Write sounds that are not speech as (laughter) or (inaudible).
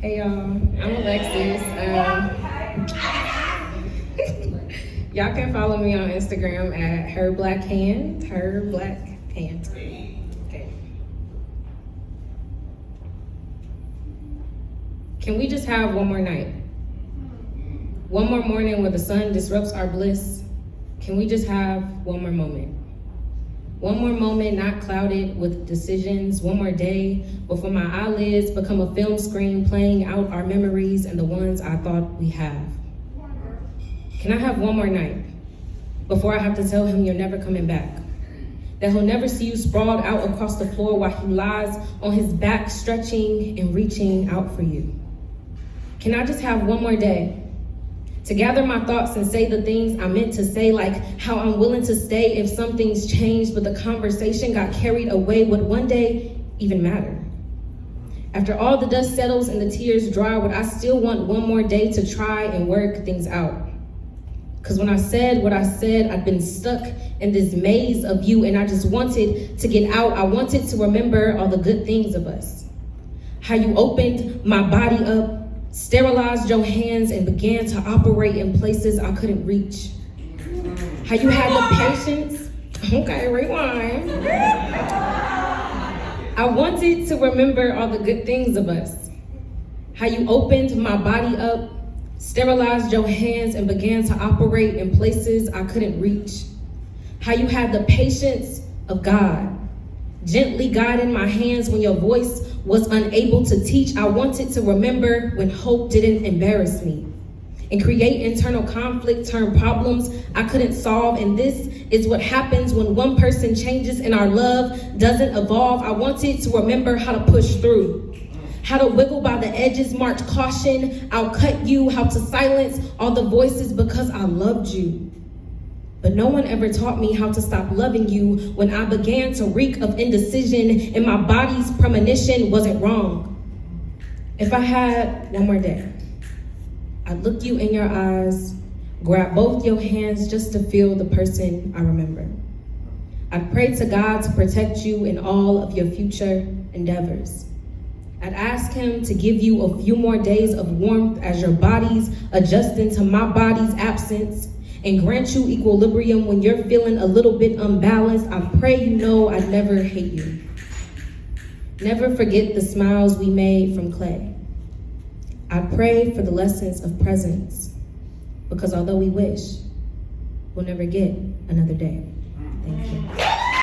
Hey y'all, I'm Alexis. Um, (laughs) y'all can follow me on Instagram at her black hand, her black hand. Can we just have one more night? One more morning where the sun disrupts our bliss? Can we just have one more moment? One more moment not clouded with decisions, one more day before my eyelids become a film screen playing out our memories and the ones I thought we have. Can I have one more night before I have to tell him you're never coming back? That he'll never see you sprawled out across the floor while he lies on his back, stretching and reaching out for you. Can I just have one more day to gather my thoughts and say the things I meant to say, like how I'm willing to stay if something's changed, but the conversation got carried away, would one day even matter? After all the dust settles and the tears dry, would I still want one more day to try and work things out? Because when I said what I said, I'd been stuck in this maze of you, and I just wanted to get out. I wanted to remember all the good things of us. How you opened my body up sterilized your hands and began to operate in places I couldn't reach. How you had the patience, okay, rewind. I wanted to remember all the good things of us. How you opened my body up, sterilized your hands and began to operate in places I couldn't reach. How you had the patience of God, gently guiding my hands when your voice was unable to teach. I wanted to remember when hope didn't embarrass me and create internal conflict, turn problems I couldn't solve. And this is what happens when one person changes and our love doesn't evolve. I wanted to remember how to push through, how to wiggle by the edges, march caution, I'll cut you, how to silence all the voices because I loved you. But no one ever taught me how to stop loving you when I began to reek of indecision and my body's premonition wasn't wrong. If I had one more day, I'd look you in your eyes, grab both your hands just to feel the person I remember. I'd pray to God to protect you in all of your future endeavors. I'd ask him to give you a few more days of warmth as your body's adjusting to my body's absence and grant you equilibrium when you're feeling a little bit unbalanced. I pray you know I never hate you. Never forget the smiles we made from clay. I pray for the lessons of presence because although we wish, we'll never get another day. Thank you.